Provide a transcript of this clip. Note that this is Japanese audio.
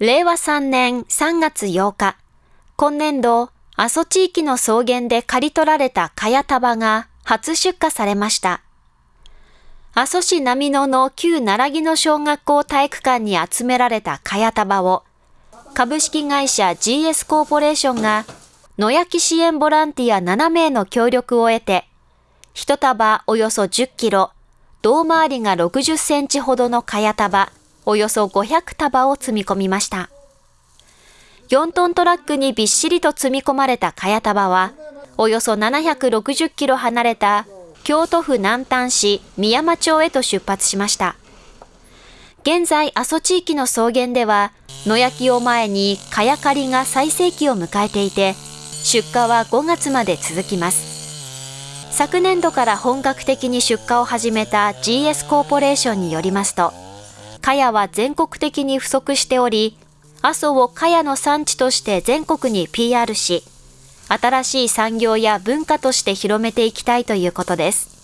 令和3年3月8日、今年度、阿蘇地域の草原で刈り取られた茅束が初出荷されました。阿蘇市並野の旧奈良木の小学校体育館に集められた茅束を、株式会社 GS コーポレーションが野焼き支援ボランティア7名の協力を得て、一束およそ10キロ、胴回りが60センチほどの茅束、およそ500束を積み込みました。4トントラックにびっしりと積み込まれた茅束は、およそ760キロ離れた京都府南丹市宮山町へと出発しました。現在、阿蘇地域の草原では、野焼きを前に茅刈りが最盛期を迎えていて、出荷は5月まで続きます。昨年度から本格的に出荷を始めた GS コーポレーションによりますと、茅は全国的に不足しており、阿蘇を茅の産地として全国に PR し、新しい産業や文化として広めていきたいということです。